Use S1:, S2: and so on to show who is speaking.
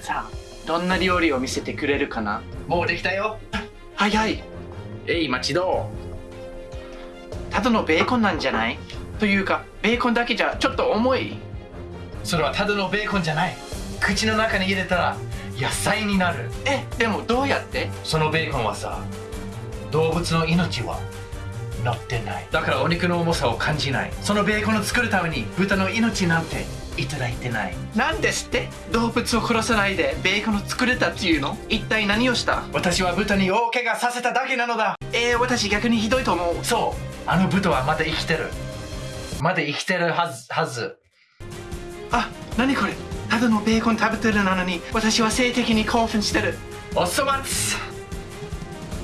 S1: さあどんな料理を見せてくれるかな？
S2: もうできたよ。
S1: 早い
S2: えい町ど
S1: ただのベーコンなんじゃない？というかベーコンだけじゃちょっと重い。
S2: それはただのベーコンじゃない。口の中に入れたら野菜になる。
S1: えでもどうやって？
S2: そのベーコンはさ動物の命は乗ってない。だからお肉の重さを感じない。そのベーコンを作るために豚の命なんていただいてない。
S1: なんですって？動物を殺さないでベーコンを作れたっていうの？一体何をした？
S2: 私は豚に大怪我させただけなのだ。
S1: えー、私逆にひどいと思う。
S2: そう。あの豚はまだ生きてる。まだ生きてるはずはず。
S1: あ何これ？ただのベーコン食べてるなのに私は性的に興奮してる。
S2: おそ松